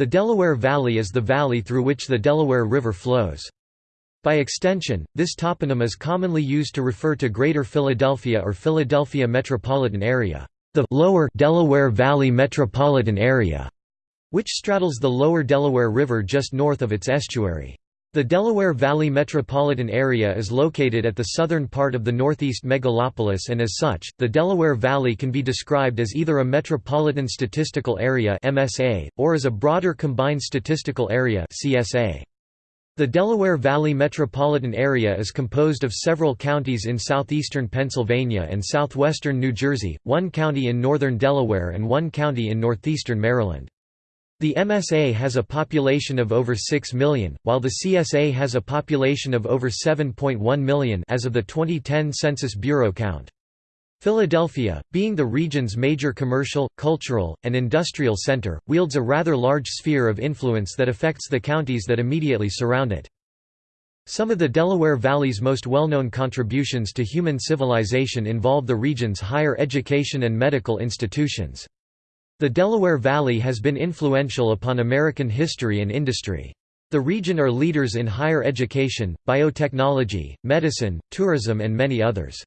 The Delaware Valley is the valley through which the Delaware River flows. By extension, this toponym is commonly used to refer to Greater Philadelphia or Philadelphia metropolitan area, the lower Delaware Valley metropolitan area, which straddles the lower Delaware River just north of its estuary. The Delaware Valley metropolitan area is located at the southern part of the northeast megalopolis and as such, the Delaware Valley can be described as either a Metropolitan Statistical Area or as a broader Combined Statistical Area The Delaware Valley metropolitan area is composed of several counties in southeastern Pennsylvania and southwestern New Jersey, one county in northern Delaware and one county in northeastern Maryland. The MSA has a population of over 6 million, while the CSA has a population of over 7.1 million as of the 2010 Census Bureau count. Philadelphia, being the region's major commercial, cultural, and industrial center, wields a rather large sphere of influence that affects the counties that immediately surround it. Some of the Delaware Valley's most well-known contributions to human civilization involve the region's higher education and medical institutions. The Delaware Valley has been influential upon American history and industry. The region are leaders in higher education, biotechnology, medicine, tourism and many others.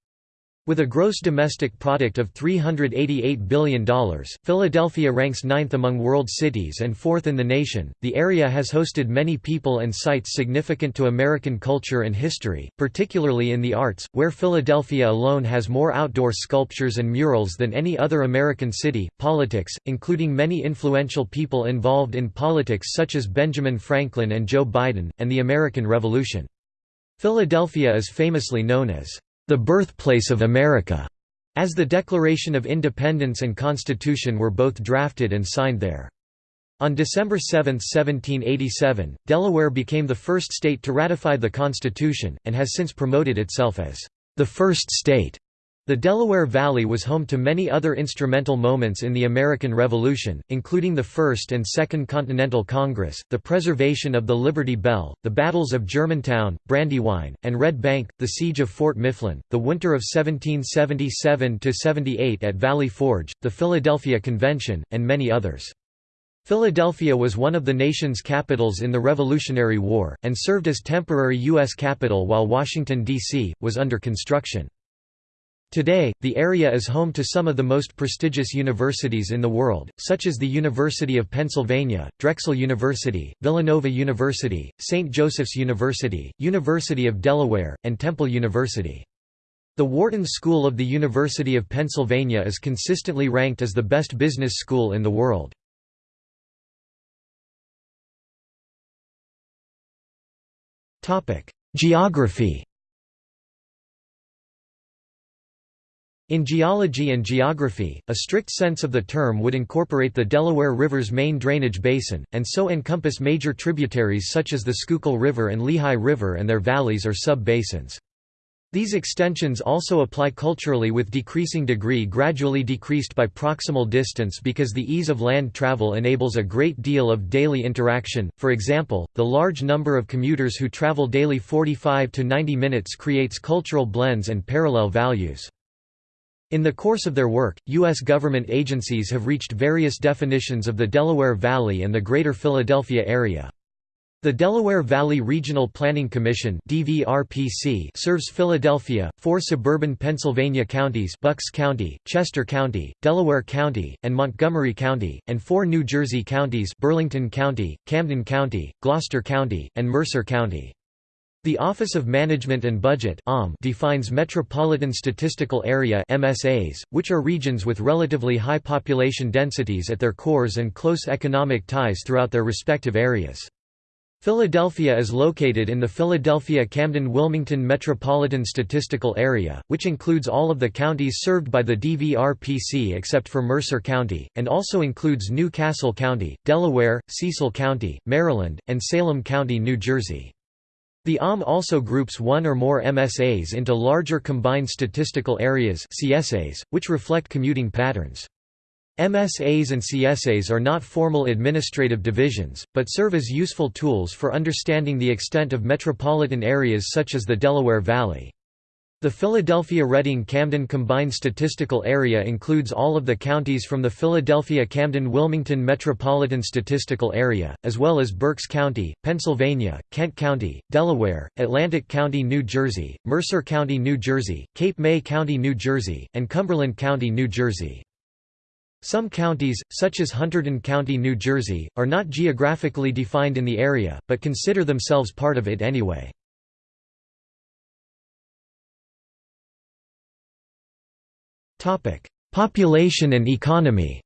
With a gross domestic product of $388 billion, Philadelphia ranks ninth among world cities and fourth in the nation. The area has hosted many people and sites significant to American culture and history, particularly in the arts, where Philadelphia alone has more outdoor sculptures and murals than any other American city. Politics, including many influential people involved in politics such as Benjamin Franklin and Joe Biden, and the American Revolution. Philadelphia is famously known as the birthplace of America, as the Declaration of Independence and Constitution were both drafted and signed there. On December 7, 1787, Delaware became the first state to ratify the Constitution, and has since promoted itself as the first state the Delaware Valley was home to many other instrumental moments in the American Revolution, including the First and Second Continental Congress, the preservation of the Liberty Bell, the battles of Germantown, Brandywine, and Red Bank, the siege of Fort Mifflin, the winter of 1777–78 at Valley Forge, the Philadelphia Convention, and many others. Philadelphia was one of the nation's capitals in the Revolutionary War, and served as temporary U.S. capital while Washington, D.C., was under construction. Today, the area is home to some of the most prestigious universities in the world, such as the University of Pennsylvania, Drexel University, Villanova University, St. Joseph's University, University of Delaware, and Temple University. The Wharton School of the University of Pennsylvania is consistently ranked as the best business school in the world. Geography In geology and geography, a strict sense of the term would incorporate the Delaware River's main drainage basin, and so encompass major tributaries such as the Schuylkill River and Lehigh River and their valleys or sub-basins. These extensions also apply culturally with decreasing degree gradually decreased by proximal distance because the ease of land travel enables a great deal of daily interaction, for example, the large number of commuters who travel daily 45 to 90 minutes creates cultural blends and parallel values. In the course of their work, U.S. government agencies have reached various definitions of the Delaware Valley and the Greater Philadelphia area. The Delaware Valley Regional Planning Commission serves Philadelphia, four suburban Pennsylvania counties Bucks County, Chester County, Delaware County, and Montgomery County, and four New Jersey counties Burlington County, Camden County, Gloucester County, and Mercer County. The Office of Management and Budget defines Metropolitan Statistical Area MSAs, which are regions with relatively high population densities at their cores and close economic ties throughout their respective areas. Philadelphia is located in the Philadelphia-Camden-Wilmington Metropolitan Statistical Area, which includes all of the counties served by the DVRPC except for Mercer County, and also includes New Castle County, Delaware, Cecil County, Maryland, and Salem County, New Jersey. The OM also groups one or more MSAs into larger combined statistical areas CSAs, which reflect commuting patterns. MSAs and CSAs are not formal administrative divisions, but serve as useful tools for understanding the extent of metropolitan areas such as the Delaware Valley. The Philadelphia-Reading-Camden Combined Statistical Area includes all of the counties from the Philadelphia-Camden-Wilmington Metropolitan Statistical Area, as well as Berks County, Pennsylvania, Kent County, Delaware, Atlantic County, New Jersey, Mercer County, New Jersey, Cape May County, New Jersey, and Cumberland County, New Jersey. Some counties, such as Hunterdon County, New Jersey, are not geographically defined in the area, but consider themselves part of it anyway. Population and economy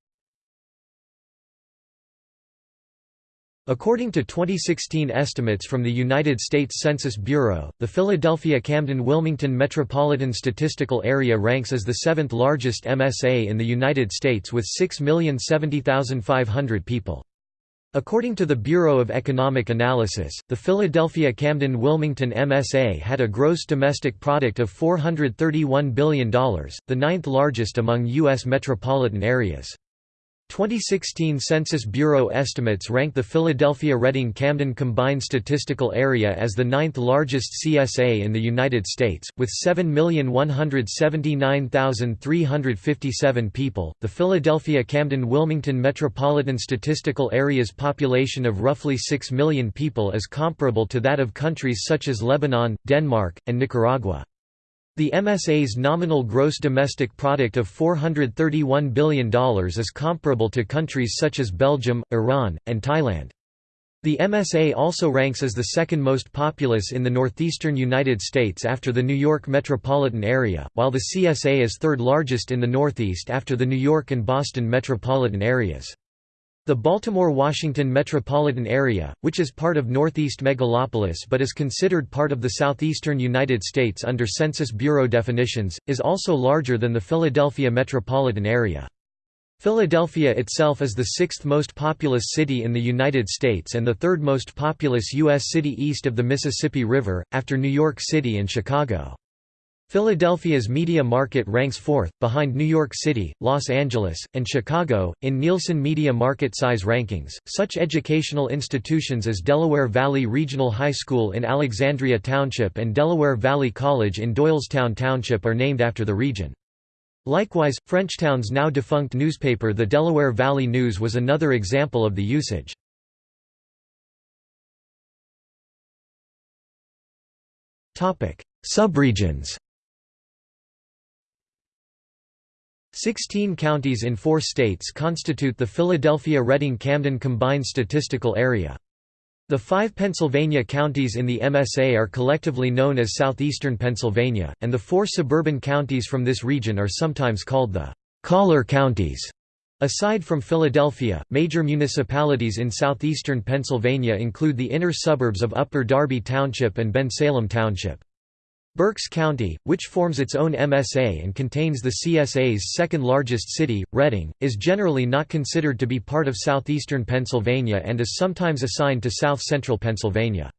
According to 2016 estimates from the United States Census Bureau, the Philadelphia-Camden-Wilmington Metropolitan Statistical Area ranks as the seventh largest MSA in the United States with 6,070,500 people. According to the Bureau of Economic Analysis, the Philadelphia-Camden-Wilmington MSA had a gross domestic product of $431 billion, the ninth largest among U.S. metropolitan areas. 2016 Census Bureau estimates rank the Philadelphia-Reading-Camden Combined Statistical Area as the ninth largest CSA in the United States, with 7,179,357 people. The Philadelphia-Camden-Wilmington Metropolitan Statistical Area's population of roughly 6 million people is comparable to that of countries such as Lebanon, Denmark, and Nicaragua. The MSA's nominal gross domestic product of $431 billion is comparable to countries such as Belgium, Iran, and Thailand. The MSA also ranks as the second most populous in the northeastern United States after the New York metropolitan area, while the CSA is third largest in the Northeast after the New York and Boston metropolitan areas. The Baltimore-Washington metropolitan area, which is part of Northeast Megalopolis but is considered part of the southeastern United States under Census Bureau definitions, is also larger than the Philadelphia metropolitan area. Philadelphia itself is the sixth most populous city in the United States and the third most populous U.S. city east of the Mississippi River, after New York City and Chicago. Philadelphia's media market ranks fourth, behind New York City, Los Angeles, and Chicago, in Nielsen Media Market Size Rankings. Such educational institutions as Delaware Valley Regional High School in Alexandria Township and Delaware Valley College in Doylestown Township are named after the region. Likewise, Frenchtown's now defunct newspaper The Delaware Valley News was another example of the usage. Subregions Sixteen counties in four states constitute the Philadelphia-Reading-Camden Combined Statistical Area. The five Pennsylvania counties in the MSA are collectively known as southeastern Pennsylvania, and the four suburban counties from this region are sometimes called the «collar counties». Aside from Philadelphia, major municipalities in southeastern Pennsylvania include the inner suburbs of Upper Darby Township and Bensalem Township. Berks County, which forms its own MSA and contains the CSA's second largest city, Reading, is generally not considered to be part of southeastern Pennsylvania and is sometimes assigned to south-central Pennsylvania.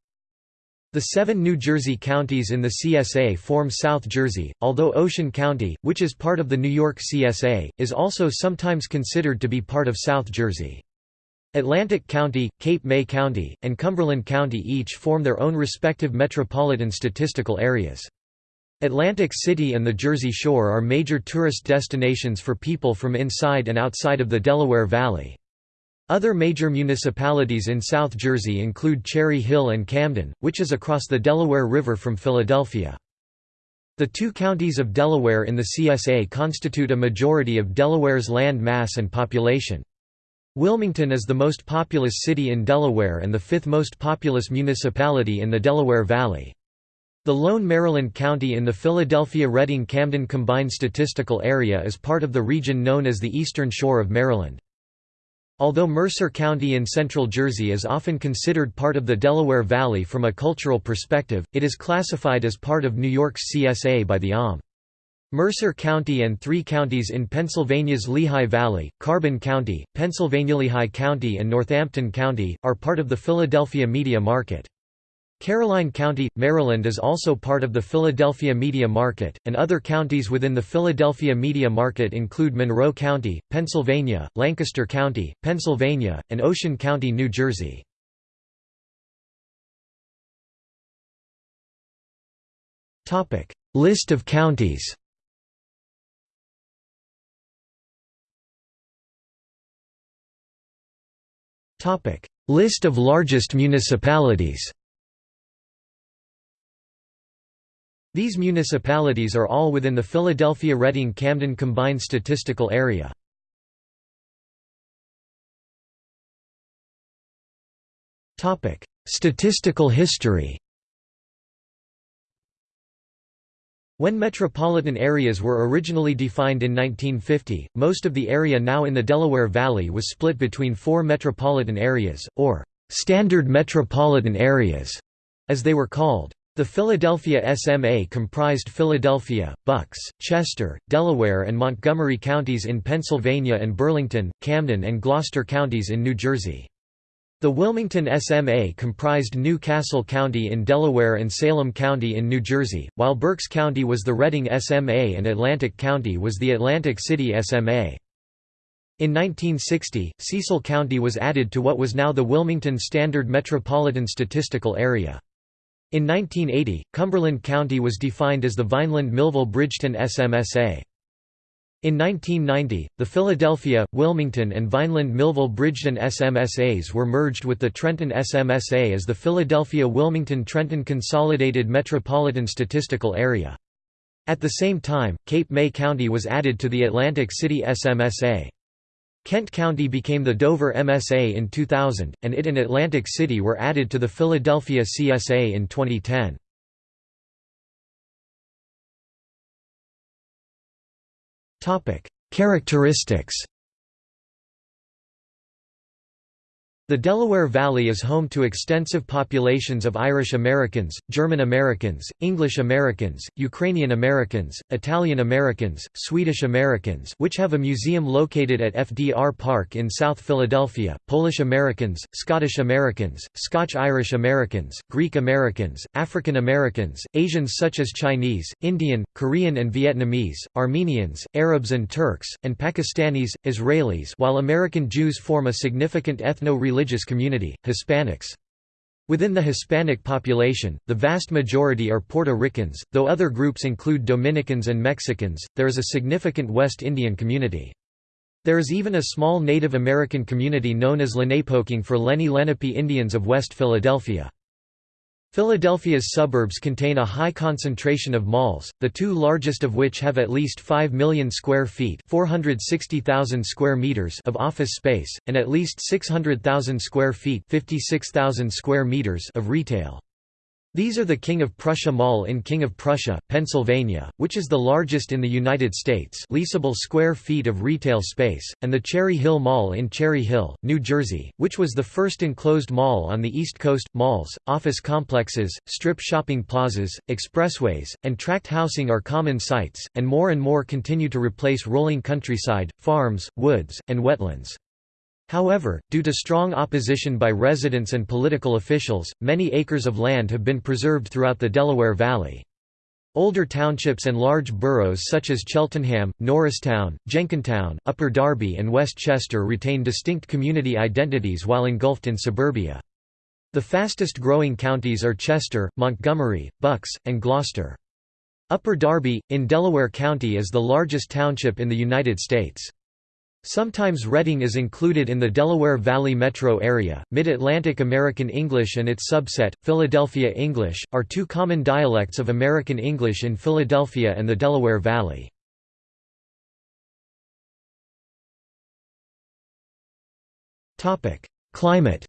The seven New Jersey counties in the CSA form South Jersey, although Ocean County, which is part of the New York CSA, is also sometimes considered to be part of South Jersey. Atlantic County, Cape May County, and Cumberland County each form their own respective metropolitan statistical areas. Atlantic City and the Jersey Shore are major tourist destinations for people from inside and outside of the Delaware Valley. Other major municipalities in South Jersey include Cherry Hill and Camden, which is across the Delaware River from Philadelphia. The two counties of Delaware in the CSA constitute a majority of Delaware's land mass and population. Wilmington is the most populous city in Delaware and the fifth most populous municipality in the Delaware Valley. The lone Maryland county in the Philadelphia-Reading-Camden Combined Statistical Area is part of the region known as the Eastern Shore of Maryland. Although Mercer County in central Jersey is often considered part of the Delaware Valley from a cultural perspective, it is classified as part of New York's CSA by the OM. Mercer County and three counties in Pennsylvania's Lehigh Valley, Carbon County, Pennsylvania Lehigh County and Northampton County, are part of the Philadelphia media market. Caroline County, Maryland is also part of the Philadelphia media market, and other counties within the Philadelphia media market include Monroe County, Pennsylvania, Lancaster County, Pennsylvania, and Ocean County, New Jersey. List of counties List of largest municipalities. These municipalities are all within the Philadelphia-Reading-Camden Combined Statistical Area. Topic: Statistical history When metropolitan areas were originally defined in 1950, most of the area now in the Delaware Valley was split between four metropolitan areas, or «standard metropolitan areas», as they were called. The Philadelphia SMA comprised Philadelphia, Bucks, Chester, Delaware and Montgomery counties in Pennsylvania and Burlington, Camden and Gloucester counties in New Jersey. The Wilmington SMA comprised New Castle County in Delaware and Salem County in New Jersey, while Berks County was the Reading SMA and Atlantic County was the Atlantic City SMA. In 1960, Cecil County was added to what was now the Wilmington Standard Metropolitan Statistical Area. In 1980, Cumberland County was defined as the Vineland-Millville-Bridgeton SMSA. In 1990, the Philadelphia, Wilmington and Vineland-Millville-Bridgeton SMSAs were merged with the Trenton SMSA as the Philadelphia-Wilmington-Trenton Consolidated Metropolitan Statistical Area. At the same time, Cape May County was added to the Atlantic City SMSA. Kent County became the Dover MSA in 2000, and it and Atlantic City were added to the Philadelphia CSA in 2010. Characteristics The Delaware Valley is home to extensive populations of Irish Americans, German Americans, English Americans, Ukrainian Americans, Italian Americans, Swedish Americans which have a museum located at FDR Park in South Philadelphia, Polish Americans, Scottish Americans, Scotch-Irish Americans, Greek Americans, African Americans, Asians such as Chinese, Indian, Korean and Vietnamese, Armenians, Arabs and Turks, and Pakistanis, Israelis while American Jews form a significant ethno-religious religious community, Hispanics. Within the Hispanic population, the vast majority are Puerto Ricans, though other groups include Dominicans and Mexicans. There is a significant West Indian community. There is even a small Native American community known as Lenapehoking for Lenni Lenape Indians of West Philadelphia. Philadelphia's suburbs contain a high concentration of malls, the two largest of which have at least 5 million square feet 460,000 square meters of office space, and at least 600,000 square feet 56,000 square meters of retail. These are the King of Prussia Mall in King of Prussia, Pennsylvania, which is the largest in the United States leasable square feet of retail space, and the Cherry Hill Mall in Cherry Hill, New Jersey, which was the first enclosed mall on the East Coast. Malls, office complexes, strip shopping plazas, expressways, and tract housing are common sites, and more and more continue to replace rolling countryside, farms, woods, and wetlands. However, due to strong opposition by residents and political officials, many acres of land have been preserved throughout the Delaware Valley. Older townships and large boroughs such as Cheltenham, Norristown, Jenkintown, Upper Darby and West Chester retain distinct community identities while engulfed in suburbia. The fastest growing counties are Chester, Montgomery, Bucks, and Gloucester. Upper Darby, in Delaware County is the largest township in the United States. Sometimes Reading is included in the Delaware Valley metro area. Mid Atlantic American English and its subset, Philadelphia English, are two common dialects of American English in Philadelphia and the Delaware Valley. Climate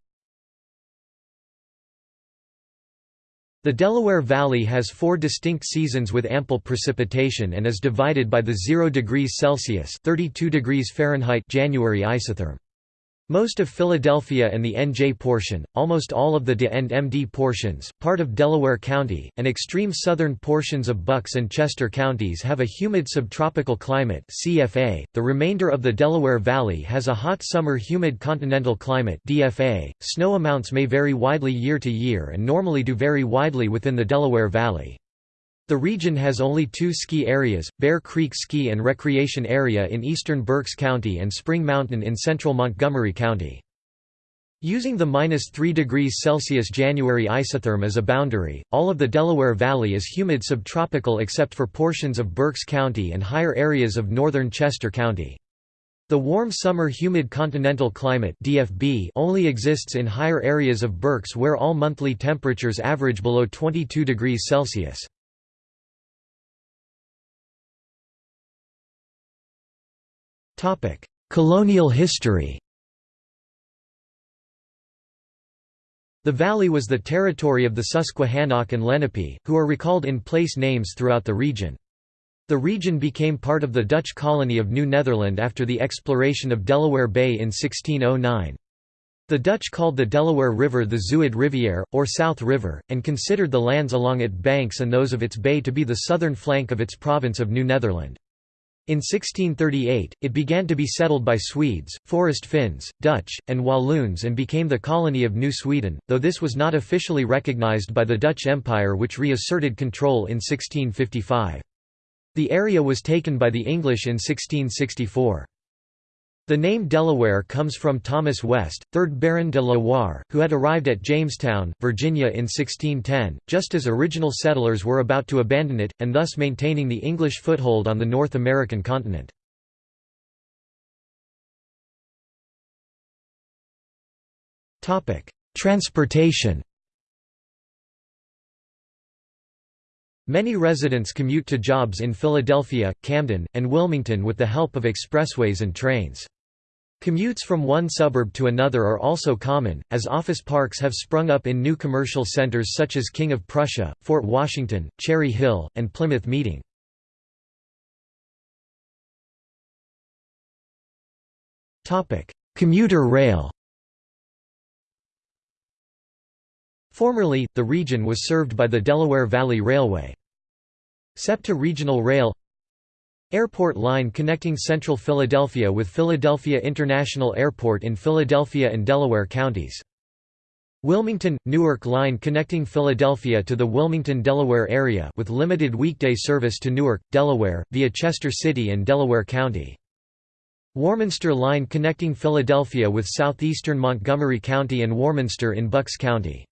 The Delaware Valley has four distinct seasons with ample precipitation and is divided by the 0 degrees Celsius 32 degrees Fahrenheit January isotherm. Most of Philadelphia and the NJ portion, almost all of the DE and MD portions, part of Delaware County, and extreme southern portions of Bucks and Chester counties have a humid subtropical climate CFA. .The remainder of the Delaware Valley has a hot summer humid continental climate DFA. .Snow amounts may vary widely year to year and normally do vary widely within the Delaware Valley. The region has only two ski areas, Bear Creek Ski and Recreation Area in eastern Berks County and Spring Mountain in central Montgomery County. Using the minus 3 degrees Celsius January isotherm as a boundary, all of the Delaware Valley is humid subtropical except for portions of Berks County and higher areas of northern Chester County. The warm summer humid continental climate DFB only exists in higher areas of Berks where all monthly temperatures average below 22 degrees Celsius. Colonial history The valley was the territory of the Susquehannock and Lenape, who are recalled in place names throughout the region. The region became part of the Dutch colony of New Netherland after the exploration of Delaware Bay in 1609. The Dutch called the Delaware River the Zuid Rivière, or South River, and considered the lands along its banks and those of its bay to be the southern flank of its province of New Netherland. In 1638, it began to be settled by Swedes, Forest Finns, Dutch, and Walloons and became the colony of New Sweden, though this was not officially recognized by the Dutch Empire which reasserted control in 1655. The area was taken by the English in 1664. The name Delaware comes from Thomas West, 3rd Baron de la Warr, who had arrived at Jamestown, Virginia in 1610, just as original settlers were about to abandon it, and thus maintaining the English foothold on the North American continent. Transportation Many residents commute to jobs in Philadelphia, Camden, and Wilmington with the help of expressways and trains. Commutes from one suburb to another are also common, as office parks have sprung up in new commercial centers such as King of Prussia, Fort Washington, Cherry Hill, and Plymouth Meeting. Commuter rail Formerly, the region was served by the Delaware Valley Railway. SEPTA Regional Rail Airport line connecting central Philadelphia with Philadelphia International Airport in Philadelphia and Delaware counties. Wilmington – Newark line connecting Philadelphia to the Wilmington, Delaware area with limited weekday service to Newark, Delaware, via Chester City and Delaware County. Warminster line connecting Philadelphia with southeastern Montgomery County and Warminster in Bucks County.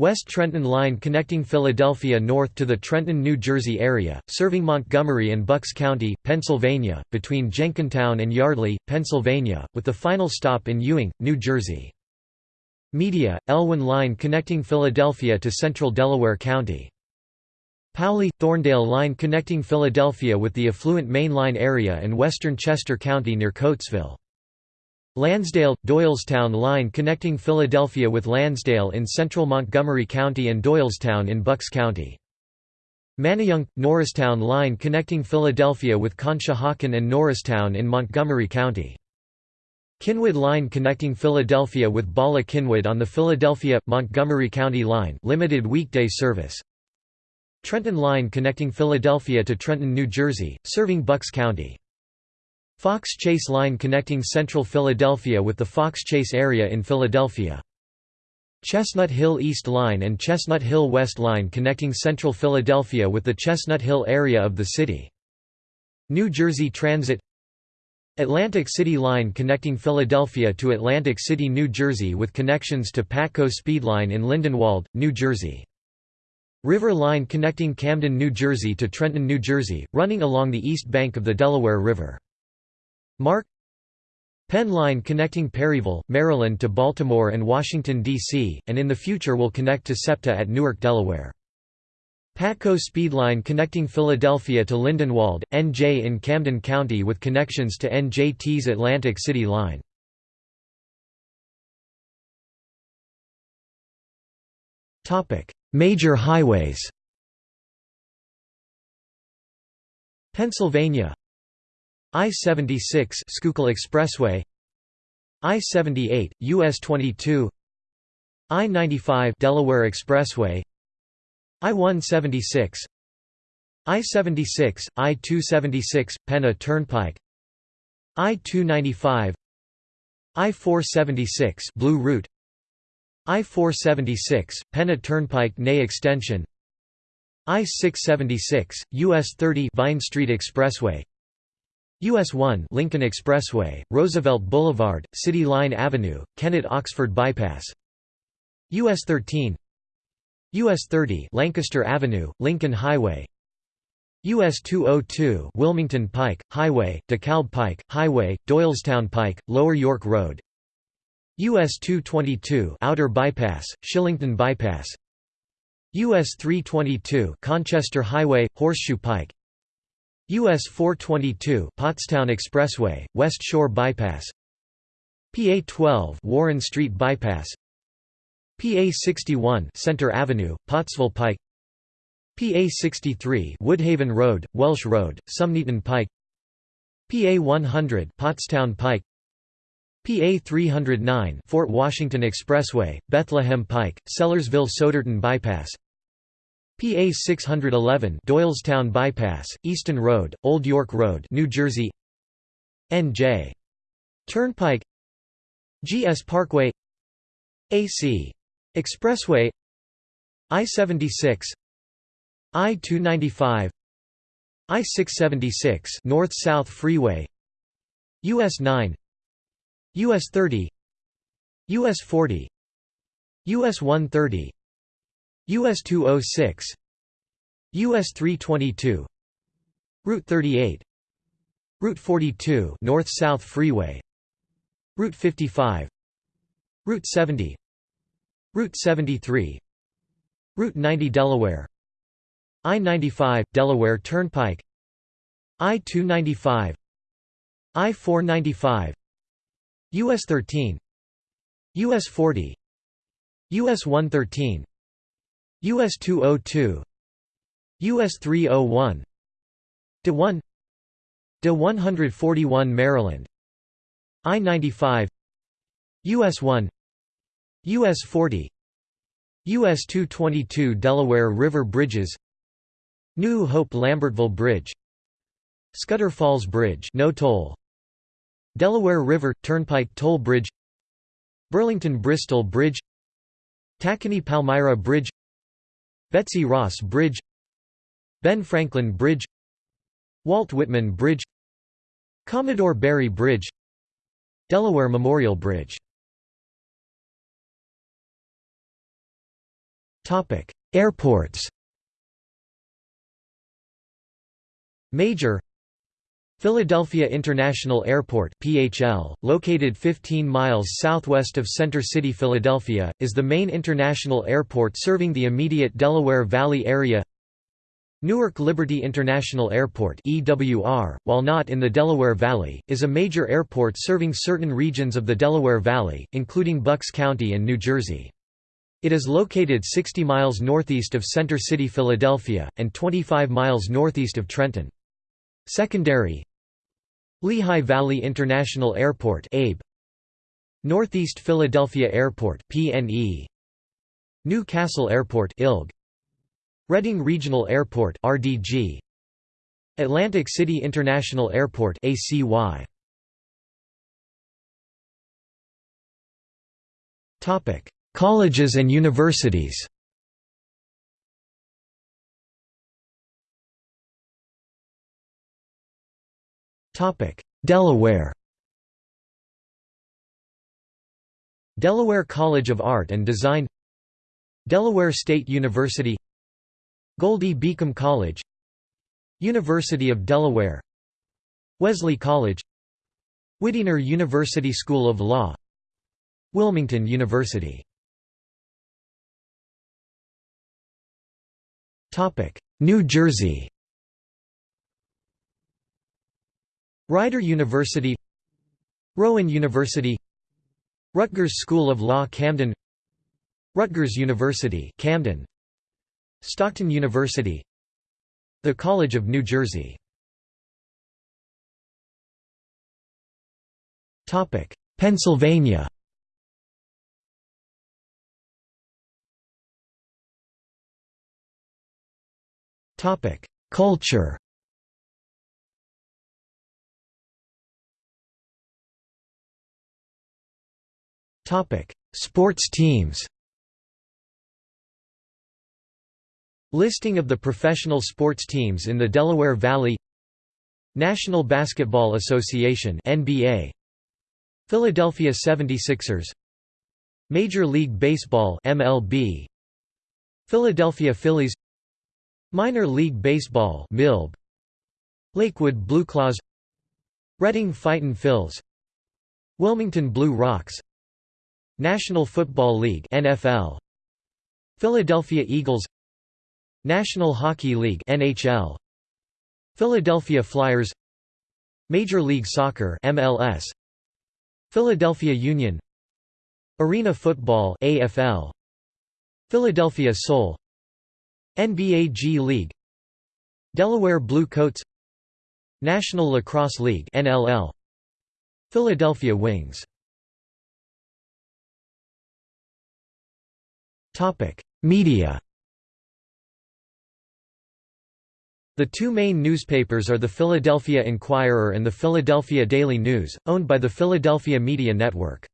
West Trenton Line connecting Philadelphia north to the Trenton, New Jersey area, serving Montgomery and Bucks County, Pennsylvania, between Jenkintown and Yardley, Pennsylvania, with the final stop in Ewing, New Jersey. Media, Elwyn Line connecting Philadelphia to central Delaware County. Paoli – Thorndale Line connecting Philadelphia with the affluent Main Line area and western Chester County near Coatesville. Lansdale – Doylestown line connecting Philadelphia with Lansdale in central Montgomery County and Doylestown in Bucks County. Manayunk – Norristown line connecting Philadelphia with Conshohocken and Norristown in Montgomery County. Cynwyd line connecting Philadelphia with Bala Cynwyd on the Philadelphia-Montgomery County line limited weekday service. Trenton line connecting Philadelphia to Trenton, New Jersey, serving Bucks County. Fox Chase Line connecting central Philadelphia with the Fox Chase area in Philadelphia. Chestnut Hill East Line and Chestnut Hill West Line connecting central Philadelphia with the Chestnut Hill area of the city. New Jersey Transit Atlantic City Line connecting Philadelphia to Atlantic City, New Jersey with connections to Patco Speed Line in Lindenwold, New Jersey. River Line connecting Camden, New Jersey to Trenton, New Jersey, running along the east bank of the Delaware River. MARC Penn Line connecting Perryville, Maryland to Baltimore and Washington, D.C., and in the future will connect to SEPTA at Newark, Delaware. Patco Speed Line connecting Philadelphia to Lindenwold, NJ in Camden County with connections to NJT's Atlantic City Line. Major highways Pennsylvania I-76 Schuylkill Expressway. I-78 US 22 I-95 Delaware Expressway. I-176 I-76 I-276 Penna Turnpike. I-295 I-476 Blue Route. I-476 Penna Turnpike Nay Extension. I-676 US 30 Vine Street Expressway US 1 Lincoln Expressway, Roosevelt Boulevard, City Line Avenue, Kennett Oxford Bypass. US 13 US 30 Lancaster Avenue, Lincoln Highway. US 202 Wilmington Pike, Highway, DeKalb Pike, Highway, Doylestown Pike, Lower York Road. US 222 Outer Bypass, Shillington Bypass. US 322 Conchester Highway, Horseshoe Pike US 422 Pottstown Expressway, West Shore Bypass. PA 12 Warren Street Bypass. PA 61 Center Avenue, Pottsville Pike. PA 63 Woodhaven Road, Welsh Road, Sumneytown Pike. PA 100 Pottstown Pike. PA 309 Fort Washington Expressway, Bethlehem Pike, Sellersville Souderton Bypass PA 611 Doylestown Bypass, Easton Road, Old York Road, New Jersey. NJ Turnpike. GS Parkway. AC Expressway. I-76 I-295 I-676 North-South Freeway. US 9 US 30 US 40 US 130 US 206 US 322 Route 38 Route 42 North-South Freeway Route 55 Route 70 Route 73 Route 90 Delaware I-95 Delaware Turnpike I-295 I-495 US 13 US 40 US 113 US 202 US 301 De 1 De 141 Maryland I-95 US 1 US 40 US 222 Delaware River Bridges New Hope Lambertville Bridge Scudder Falls Bridge no toll Delaware River Turnpike Toll Bridge Burlington Bristol Bridge Tacony Palmyra Bridge Betsy Ross Bridge Ben Franklin Bridge Walt Whitman Bridge Commodore Barry Bridge Delaware Memorial Bridge. Airports. Major Philadelphia International Airport (PHL), located 15 miles southwest of Center City, Philadelphia, is the main international airport serving the immediate Delaware Valley area. Newark Liberty International Airport (EWR), while not in the Delaware Valley, is a major airport serving certain regions of the Delaware Valley, including Bucks County and New Jersey. It is located 60 miles northeast of Center City, Philadelphia, and 25 miles northeast of Trenton. Secondary Lehigh Valley International Airport ABE. Northeast Philadelphia Airport PNE New Castle Airport ILG Reading Regional Airport RDG Atlantic City International Airport ACY Topic. Colleges and universities Delaware Delaware College of Art and Design Delaware State University Goldey Beacom College University of Delaware Wesley College Whittier University School of Law Wilmington University Topic: New Jersey Rider University Rowan University Rutgers School of Law Camden Rutgers University Camden Stockton University The College of New Jersey. Topic Pennsylvania. Topic Culture Sports teams Listing of the professional sports teams in the Delaware Valley National Basketball Association NBA Philadelphia 76ers Major League Baseball MLB Philadelphia Phillies Minor League Baseball MILB Lakewood Blue Claws Reading Fightin' Phils Wilmington Blue Rocks National Football League NFL Philadelphia Eagles National Hockey League NHL Philadelphia Flyers Major League Soccer MLS Philadelphia Union Arena Football AFL Philadelphia Soul NBA G League Delaware Blue Coats National Lacrosse League NLL Philadelphia Wings Topic Media The two main newspapers are the Philadelphia Inquirer and the Philadelphia Daily News, owned by the Philadelphia Media Network.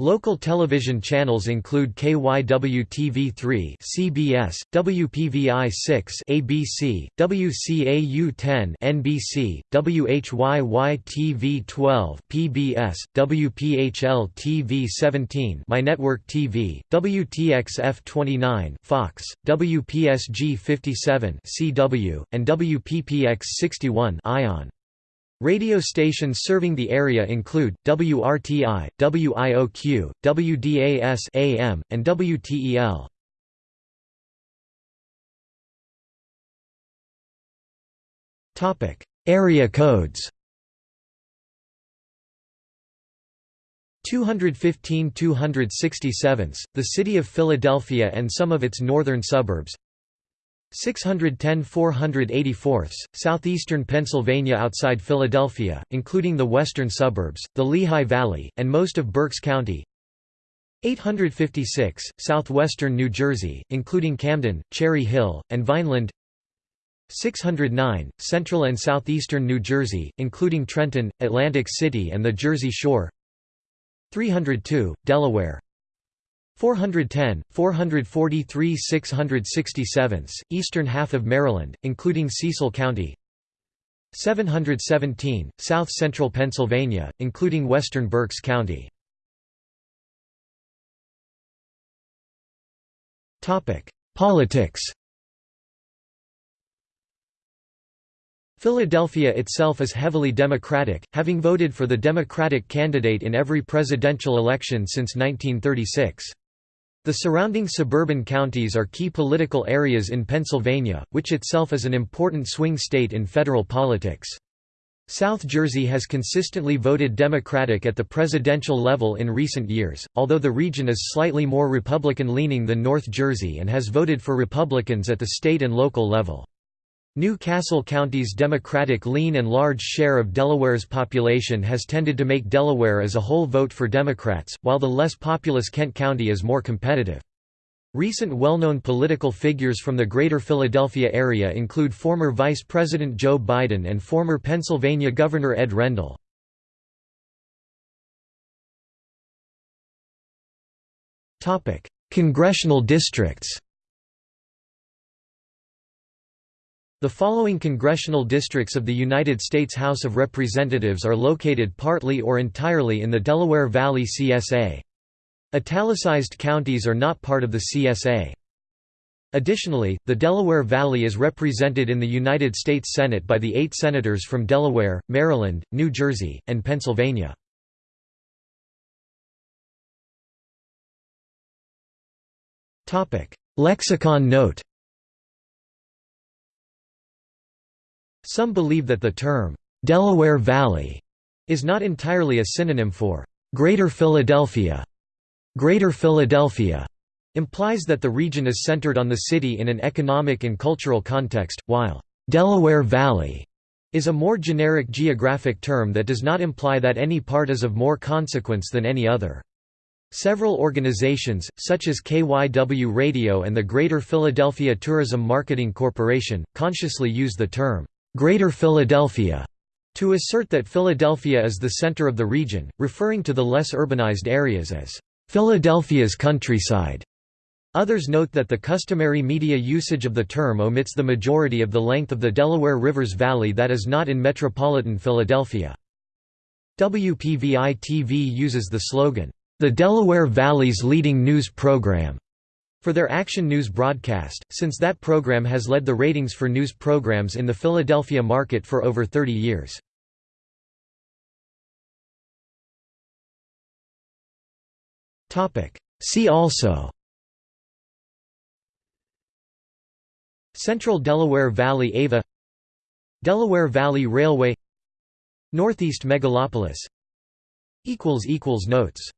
Local television channels include KYW-TV3 CBS, WPVI 6 ABC, WCAU 10 NBC, WHYY-TV 12 PBS, WPHL TV 17 My Network TV, WTXF 29 Fox, WPSG 57 CW, and WPPX 61 ION. Radio stations serving the area include WRTI, WIOQ, WDAS AM, and WTEL. Topic: Area codes. 215 267, the City of Philadelphia and some of its northern suburbs 610 484 southeastern Pennsylvania outside Philadelphia, including the western suburbs, the Lehigh Valley, and most of Berks County. 856, southwestern New Jersey, including Camden, Cherry Hill, and Vineland. 609, central and southeastern New Jersey, including Trenton, Atlantic City and the Jersey Shore. 302, Delaware 410, 443 667, eastern half of Maryland, including Cecil County. 717, south-central Pennsylvania, including western Berks County. Politics. Philadelphia itself is heavily Democratic, having voted for the Democratic candidate in every presidential election since 1936. The surrounding suburban counties are key political areas in Pennsylvania, which itself is an important swing state in federal politics. South Jersey has consistently voted Democratic at the presidential level in recent years, although the region is slightly more Republican-leaning than North Jersey and has voted for Republicans at the state and local level. New Castle County's Democratic lean and large share of Delaware's population has tended to make Delaware as a whole vote for Democrats, while the less populous Kent County is more competitive. Recent well-known political figures from the Greater Philadelphia area include former Vice President Joe Biden and former Pennsylvania Governor Ed Rendell. Congressional districts The following congressional districts of the United States House of Representatives are located partly or entirely in the Delaware Valley CSA. Italicized counties are not part of the CSA. Additionally, the Delaware Valley is represented in the United States Senate by the eight senators from Delaware, Maryland, New Jersey, and Pennsylvania. Lexicon note Some believe that the term, "'Delaware Valley' is not entirely a synonym for "'Greater Philadelphia'". Greater Philadelphia implies that the region is centered on the city in an economic and cultural context, while "'Delaware Valley' is a more generic geographic term that does not imply that any part is of more consequence than any other. Several organizations, such as KYW Radio and the Greater Philadelphia Tourism Marketing Corporation, consciously use the term Greater Philadelphia, to assert that Philadelphia is the center of the region, referring to the less urbanized areas as Philadelphia's countryside. Others note that the customary media usage of the term omits the majority of the length of the Delaware River's valley that is not in metropolitan Philadelphia. WPVI-TV uses the slogan, "...the Delaware Valley's leading news program." For their Action News broadcast, since that program has led the ratings for news programs in the Philadelphia market for over 30 years. See also Central Delaware Valley Ava Delaware Valley Railway Northeast Megalopolis Notes